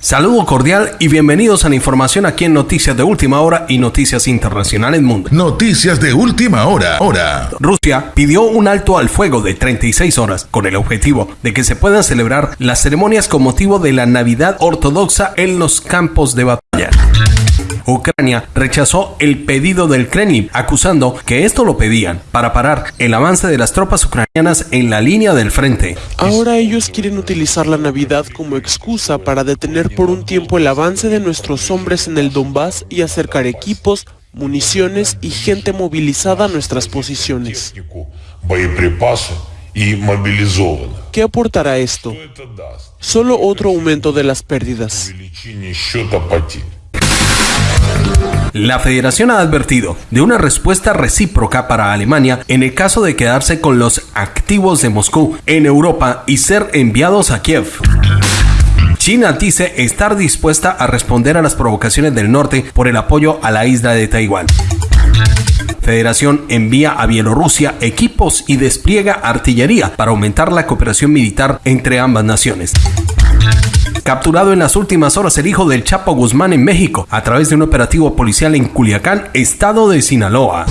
Saludo cordial y bienvenidos a la información aquí en Noticias de Última Hora y Noticias Internacionales Mundo. Noticias de Última Hora. Hora. Rusia pidió un alto al fuego de 36 horas con el objetivo de que se puedan celebrar las ceremonias con motivo de la Navidad ortodoxa en los campos de batalla. Ucrania rechazó el pedido del Kremlin, acusando que esto lo pedían para parar el avance de las tropas ucranianas en la línea del frente. Ahora ellos quieren utilizar la Navidad como excusa para detener por un tiempo el avance de nuestros hombres en el Donbass y acercar equipos, municiones y gente movilizada a nuestras posiciones. ¿Qué aportará esto? Solo otro aumento de las pérdidas. La federación ha advertido de una respuesta recíproca para Alemania en el caso de quedarse con los activos de Moscú en Europa y ser enviados a Kiev. China dice estar dispuesta a responder a las provocaciones del norte por el apoyo a la isla de Taiwán. Federación envía a Bielorrusia equipos y despliega artillería para aumentar la cooperación militar entre ambas naciones. Capturado en las últimas horas el hijo del Chapo Guzmán en México a través de un operativo policial en Culiacán, estado de Sinaloa.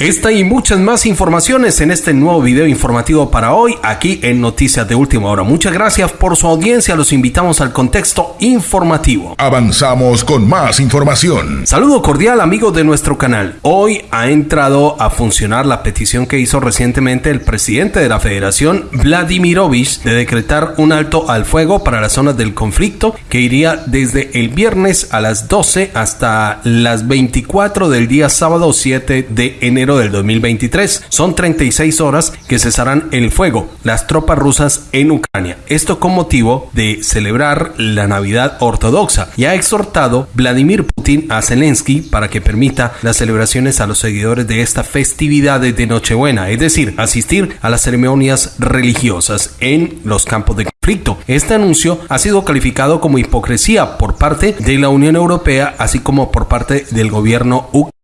Esta y muchas más informaciones en este nuevo video informativo para hoy aquí en Noticias de Última Hora. Muchas gracias por su audiencia, los invitamos al contexto informativo. Avanzamos con más información. Saludo cordial amigos de nuestro canal. Hoy ha entrado a funcionar la petición que hizo recientemente el presidente de la Federación, Vladimirovich, de decretar un alto al fuego para las zonas del conflicto que iría desde el viernes a las 12 hasta las 24 del día sábado 7 de enero del 2023. Son 36 horas que cesarán el fuego las tropas rusas en Ucrania. Esto con motivo de celebrar la Navidad ortodoxa y ha exhortado Vladimir Putin a Zelensky para que permita las celebraciones a los seguidores de esta festividad de Nochebuena, es decir, asistir a las ceremonias religiosas en los campos de conflicto. Este anuncio ha sido calificado como hipocresía por parte de la Unión Europea, así como por parte del gobierno ucraniano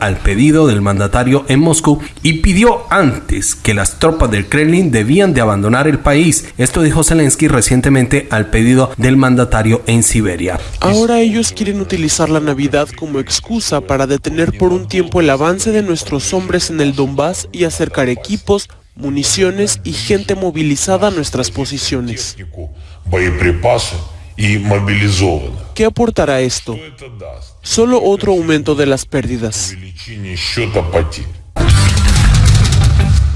al pedido del mandatario en Moscú y pidió antes que las tropas del Kremlin debían de abandonar el país. Esto dijo Zelensky recientemente al pedido del mandatario en Siberia. Ahora ellos quieren utilizar la Navidad como excusa para detener por un tiempo el avance de nuestros hombres en el Donbass y acercar equipos, municiones y gente movilizada a nuestras posiciones. ¿Qué aportará esto? Solo otro aumento de las pérdidas.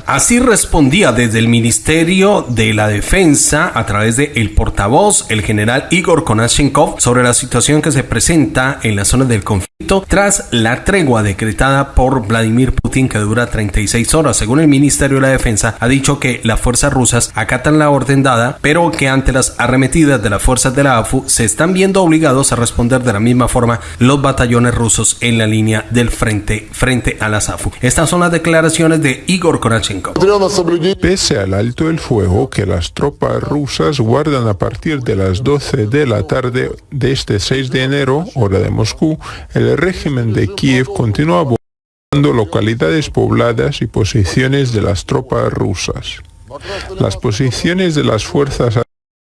Así respondía desde el Ministerio de la Defensa a través de el portavoz, el general Igor Konashenkov, sobre la situación que se presenta en la zona del conflicto tras la tregua decretada por Vladimir Putin que dura 36 horas. Según el Ministerio de la Defensa, ha dicho que las fuerzas rusas acatan la orden dada, pero que ante las arremetidas de las fuerzas de la AFU se están viendo obligados a responder de la misma forma los batallones rusos en la línea del frente frente a las AFU. Estas son las declaraciones de Igor Konashenkov. Pese al alto el fuego que las tropas rusas guardan a partir de las 12 de la tarde de este 6 de enero, hora de Moscú, el régimen de Kiev continúa bombardeando localidades pobladas y posiciones de las tropas rusas. Las posiciones de las fuerzas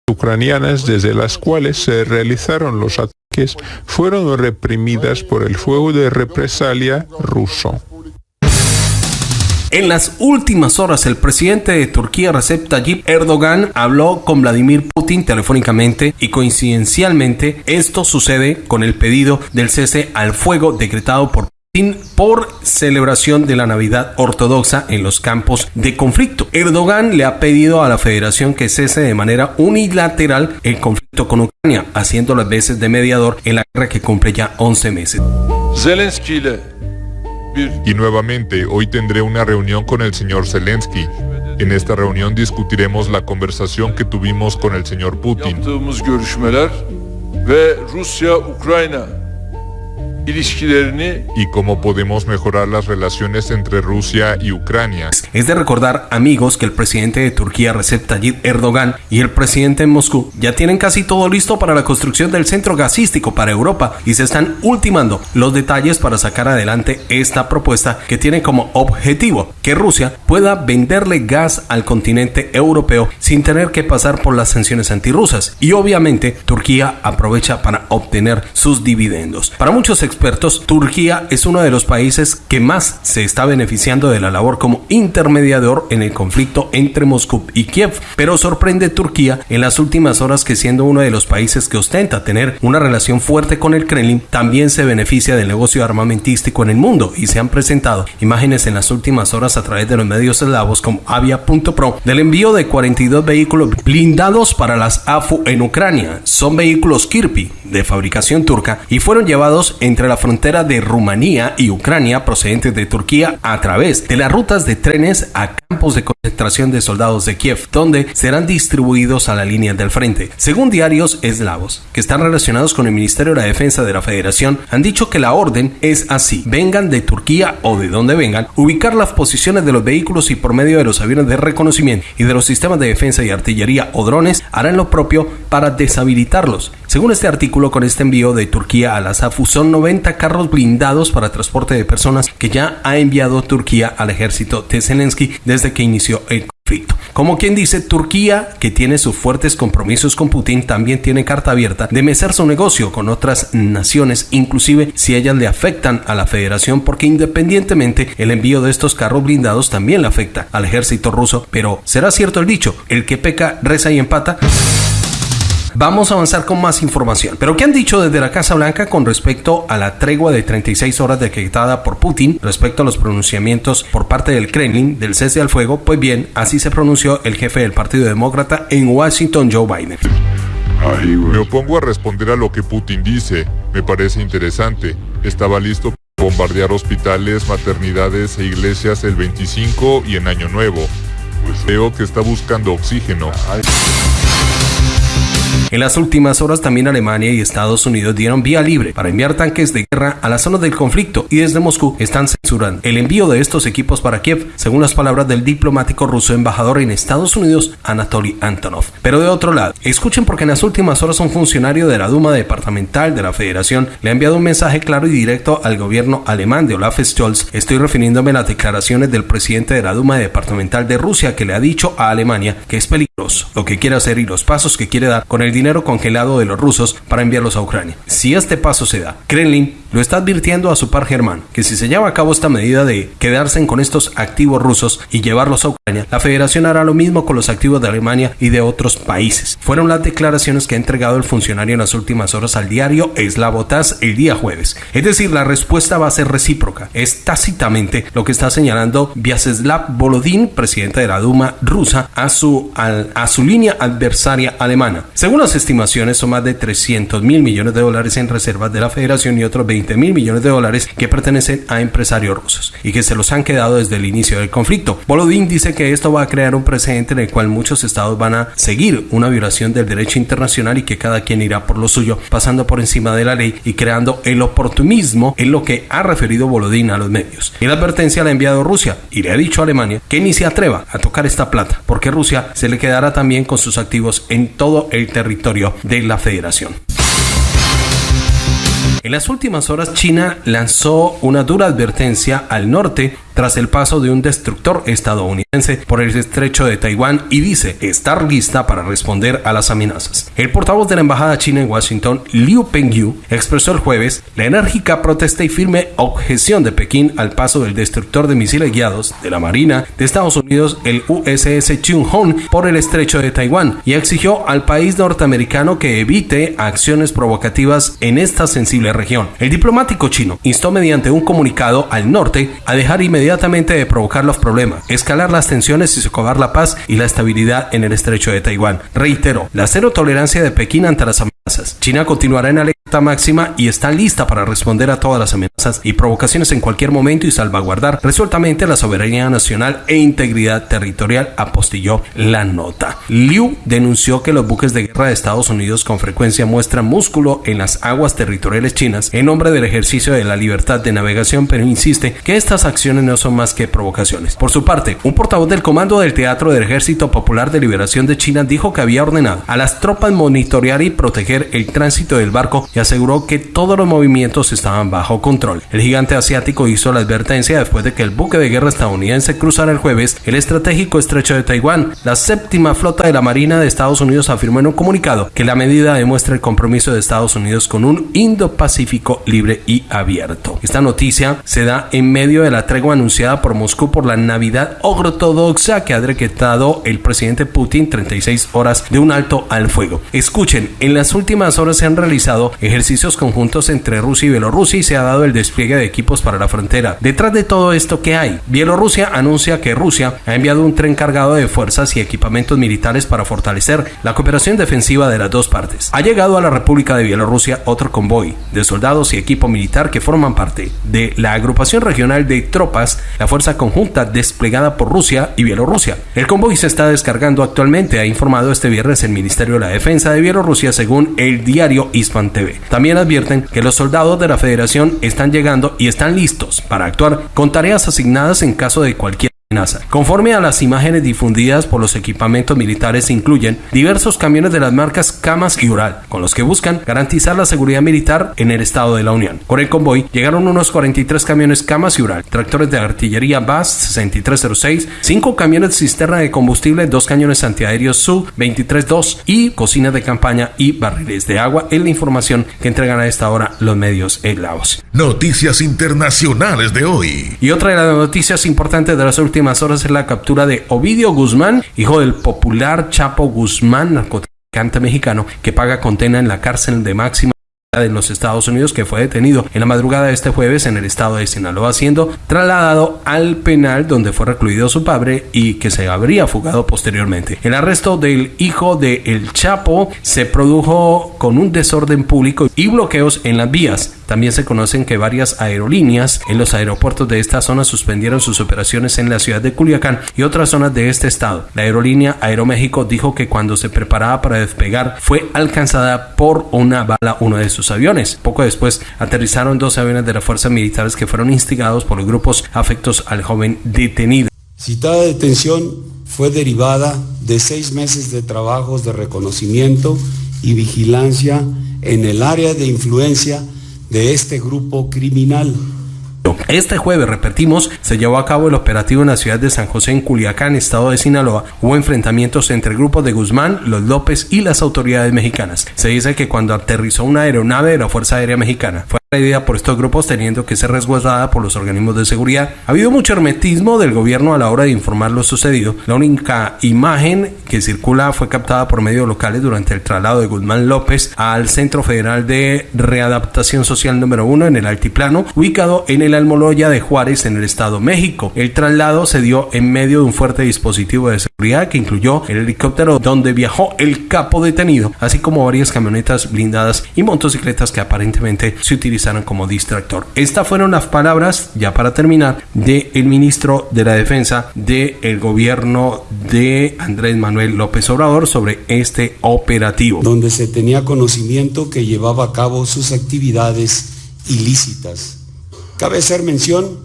ucranianas desde las cuales se realizaron los ataques fueron reprimidas por el fuego de represalia ruso. En las últimas horas, el presidente de Turquía, Recep Tayyip Erdogan, habló con Vladimir Putin telefónicamente y coincidencialmente esto sucede con el pedido del cese al fuego decretado por Putin por celebración de la Navidad ortodoxa en los campos de conflicto. Erdogan le ha pedido a la federación que cese de manera unilateral el conflicto con Ucrania, haciendo las veces de mediador en la guerra que cumple ya 11 meses. Zelensky y nuevamente, hoy tendré una reunión con el señor Zelensky. En esta reunión discutiremos la conversación que tuvimos con el señor Putin. Y cómo podemos mejorar las relaciones entre Rusia y Ucrania. Es de recordar, amigos, que el presidente de Turquía, Recep Tayyip Erdogan, y el presidente en Moscú ya tienen casi todo listo para la construcción del centro gasístico para Europa y se están ultimando los detalles para sacar adelante esta propuesta que tiene como objetivo que Rusia pueda venderle gas al continente europeo sin tener que pasar por las sanciones antirrusas. Y obviamente Turquía aprovecha para obtener sus dividendos. Para muchos expertos, Turquía es uno de los países que más se está beneficiando de la labor como intermediador en el conflicto entre Moscú y Kiev. Pero sorprende Turquía en las últimas horas que siendo uno de los países que ostenta tener una relación fuerte con el Kremlin, también se beneficia del negocio armamentístico en el mundo y se han presentado imágenes en las últimas horas a través de los medios eslavos como Avia.pro del envío de 42 vehículos blindados para las AFU en Ucrania. Son vehículos Kirpi de fabricación turca y fueron llevados entre la frontera de Rumanía y Ucrania procedentes de Turquía a través de las rutas de trenes a campos de concentración de soldados de Kiev, donde serán distribuidos a la línea del frente. Según diarios eslavos, que están relacionados con el Ministerio de la Defensa de la Federación, han dicho que la orden es así, vengan de Turquía o de donde vengan, ubicar las posiciones de los vehículos y por medio de los aviones de reconocimiento y de los sistemas de defensa y artillería o drones harán lo propio para deshabilitarlos. Según este artículo, con este envío de Turquía a la SAFU son 90 carros blindados para transporte de personas que ya ha enviado Turquía al ejército de Zelensky desde que inició el conflicto. Como quien dice, Turquía, que tiene sus fuertes compromisos con Putin, también tiene carta abierta de mecer su negocio con otras naciones, inclusive si ellas le afectan a la federación, porque independientemente el envío de estos carros blindados también le afecta al ejército ruso. Pero será cierto el dicho, el que peca, reza y empata. Vamos a avanzar con más información. Pero ¿qué han dicho desde la Casa Blanca con respecto a la tregua de 36 horas decretada por Putin respecto a los pronunciamientos por parte del Kremlin del cese al fuego? Pues bien, así se pronunció el jefe del Partido Demócrata en Washington, Joe Biden. Me opongo a responder a lo que Putin dice. Me parece interesante. Estaba listo para bombardear hospitales, maternidades e iglesias el 25 y en Año Nuevo. Pues veo que está buscando oxígeno. En las últimas horas también Alemania y Estados Unidos dieron vía libre para enviar tanques de guerra a la zona del conflicto y desde Moscú están censurando el envío de estos equipos para Kiev, según las palabras del diplomático ruso embajador en Estados Unidos, Anatoly Antonov. Pero de otro lado, escuchen porque en las últimas horas un funcionario de la Duma departamental de la Federación le ha enviado un mensaje claro y directo al gobierno alemán de Olaf Scholz. Estoy refiriéndome a las declaraciones del presidente de la Duma departamental de Rusia que le ha dicho a Alemania que es peligroso lo que quiere hacer y los pasos que quiere dar con el dinero congelado de los rusos para enviarlos a Ucrania. Si este paso se da, Kremlin lo está advirtiendo a su par germán que si se lleva a cabo esta medida de quedarse con estos activos rusos y llevarlos a Ucrania, la federación hará lo mismo con los activos de Alemania y de otros países. Fueron las declaraciones que ha entregado el funcionario en las últimas horas al diario Slavotas el día jueves. Es decir, la respuesta va a ser recíproca. Es tácitamente lo que está señalando Vyacheslav Volodin, presidente de la Duma rusa, a su, a su línea adversaria alemana. Según las estimaciones, son más de 300 mil millones de dólares en reservas de la federación y otros 20 20 mil millones de dólares que pertenecen a empresarios rusos y que se los han quedado desde el inicio del conflicto. Volodin dice que esto va a crear un precedente en el cual muchos estados van a seguir una violación del derecho internacional y que cada quien irá por lo suyo, pasando por encima de la ley y creando el oportunismo en lo que ha referido Volodin a los medios. Y la advertencia la ha enviado Rusia y le ha dicho a Alemania que ni se atreva a tocar esta plata, porque Rusia se le quedará también con sus activos en todo el territorio de la federación. En las últimas horas, China lanzó una dura advertencia al norte tras el paso de un destructor estadounidense por el estrecho de Taiwán y dice estar lista para responder a las amenazas. El portavoz de la embajada china en Washington, Liu Pengyu, expresó el jueves la enérgica protesta y firme objeción de Pekín al paso del destructor de misiles guiados de la Marina de Estados Unidos, el USS Chung Hong, por el estrecho de Taiwán y exigió al país norteamericano que evite acciones provocativas en esta sensible región. El diplomático chino instó mediante un comunicado al norte a dejar inmediatamente inmediatamente de provocar los problemas, escalar las tensiones y socavar la paz y la estabilidad en el estrecho de Taiwán. Reitero, la cero tolerancia de Pekín ante las amenazas. China continuará en alerta máxima y está lista para responder a todas las amenazas y provocaciones en cualquier momento y salvaguardar resueltamente la soberanía nacional e integridad territorial, apostilló la nota. Liu denunció que los buques de guerra de Estados Unidos con frecuencia muestran músculo en las aguas territoriales chinas en nombre del ejercicio de la libertad de navegación, pero insiste que estas acciones no son más que provocaciones. Por su parte, un portavoz del Comando del Teatro del Ejército Popular de Liberación de China dijo que había ordenado a las tropas monitorear y proteger el tránsito del barco y aseguró que todos los movimientos estaban bajo control. El gigante asiático hizo la advertencia después de que el buque de guerra estadounidense cruzara el jueves el estratégico estrecho de Taiwán. La séptima flota de la Marina de Estados Unidos afirmó en un comunicado que la medida demuestra el compromiso de Estados Unidos con un Indo-Pacífico libre y abierto. Esta noticia se da en medio de la tregua anunciada por Moscú por la Navidad ortodoxa que ha decretado el presidente Putin 36 horas de un alto al fuego. Escuchen, en las últimas horas se han realizado ejercicios conjuntos entre Rusia y Bielorrusia y se ha dado el despliegue de equipos para la frontera. Detrás de todo esto, ¿qué hay? Bielorrusia anuncia que Rusia ha enviado un tren cargado de fuerzas y equipamientos militares para fortalecer la cooperación defensiva de las dos partes. Ha llegado a la República de Bielorrusia otro convoy de soldados y equipo militar que forman parte de la agrupación regional de tropas, la fuerza conjunta desplegada por Rusia y Bielorrusia. El convoy se está descargando actualmente, ha informado este viernes el Ministerio de la Defensa de Bielorrusia según el diario Hispan TV. También advierten que los soldados de la Federación están llegando y están listos para actuar con tareas asignadas en caso de cualquier Conforme a las imágenes difundidas por los equipamientos militares incluyen diversos camiones de las marcas Camas y Ural, con los que buscan garantizar la seguridad militar en el estado de la Unión. Con el convoy llegaron unos 43 camiones Camas y Ural, tractores de artillería BAS 6306, 5 camiones de cisterna de combustible, 2 cañones antiaéreos Su 232 y cocinas de campaña y barriles de agua es la información que entregan a esta hora los medios en Laos. Noticias internacionales de hoy. Y otra de las noticias importantes de las últimas últimas horas es la captura de Ovidio Guzmán, hijo del popular Chapo Guzmán, narcotraficante mexicano, que paga condena en la cárcel de máxima en los Estados Unidos que fue detenido en la madrugada de este jueves en el estado de Sinaloa siendo trasladado al penal donde fue recluido su padre y que se habría fugado posteriormente. El arresto del hijo de El Chapo se produjo con un desorden público y bloqueos en las vías también se conocen que varias aerolíneas en los aeropuertos de esta zona suspendieron sus operaciones en la ciudad de Culiacán y otras zonas de este estado. La aerolínea Aeroméxico dijo que cuando se preparaba para despegar fue alcanzada por una bala uno de sus aviones. Poco después aterrizaron dos aviones de las fuerzas militares que fueron instigados por los grupos afectos al joven detenido. Citada detención fue derivada de seis meses de trabajos de reconocimiento y vigilancia en el área de influencia de este grupo criminal. Este jueves, repetimos, se llevó a cabo el operativo en la ciudad de San José, en Culiacán, estado de Sinaloa. Hubo enfrentamientos entre el grupo de Guzmán, los López y las autoridades mexicanas. Se dice que cuando aterrizó una aeronave de la Fuerza Aérea Mexicana, fue idea por estos grupos teniendo que ser resguardada por los organismos de seguridad. Ha habido mucho hermetismo del gobierno a la hora de informar lo sucedido. La única imagen que circula fue captada por medios locales durante el traslado de Guzmán López al Centro Federal de Readaptación Social número 1 en el Altiplano, ubicado en el Almoloya de Juárez en el Estado México. El traslado se dio en medio de un fuerte dispositivo de seguridad que incluyó el helicóptero donde viajó el capo detenido, así como varias camionetas blindadas y motocicletas que aparentemente se utilizaron como distractor. Estas fueron las palabras, ya para terminar, del el ministro de la Defensa del gobierno de Andrés Manuel López Obrador sobre este operativo. Donde se tenía conocimiento que llevaba a cabo sus actividades ilícitas. Cabe hacer mención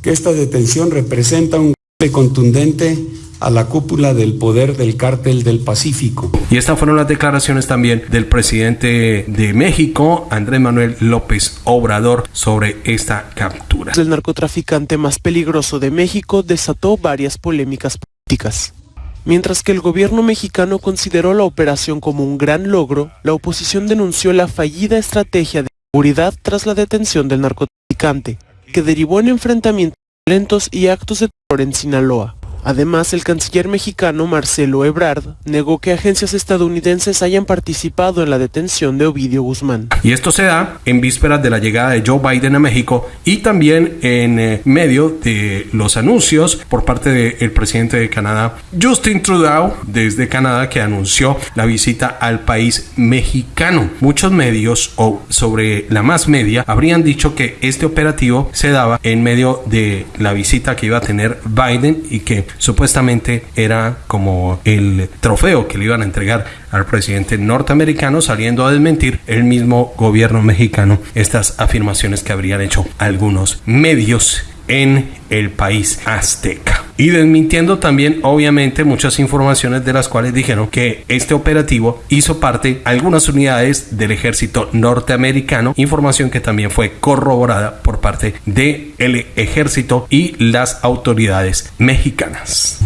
que esta detención representa un golpe contundente a la cúpula del poder del cártel del Pacífico. Y estas fueron las declaraciones también del presidente de México, Andrés Manuel López Obrador, sobre esta captura. El narcotraficante más peligroso de México desató varias polémicas políticas. Mientras que el gobierno mexicano consideró la operación como un gran logro, la oposición denunció la fallida estrategia de seguridad tras la detención del narcotraficante, que derivó en enfrentamientos violentos y actos de terror en Sinaloa. Además, el canciller mexicano Marcelo Ebrard negó que agencias estadounidenses hayan participado en la detención de Ovidio Guzmán. Y esto se da en vísperas de la llegada de Joe Biden a México y también en eh, medio de los anuncios por parte del presidente de Canadá, Justin Trudeau, desde Canadá, que anunció la visita al país mexicano. Muchos medios o sobre la más media habrían dicho que este operativo se daba en medio de la visita que iba a tener Biden y que supuestamente era como el trofeo que le iban a entregar al presidente norteamericano, saliendo a desmentir el mismo gobierno mexicano estas afirmaciones que habrían hecho algunos medios en el país azteca. Y desmintiendo también, obviamente, muchas informaciones de las cuales dijeron que este operativo hizo parte algunas unidades del ejército norteamericano, información que también fue corroborada por parte del ejército y las autoridades mexicanas.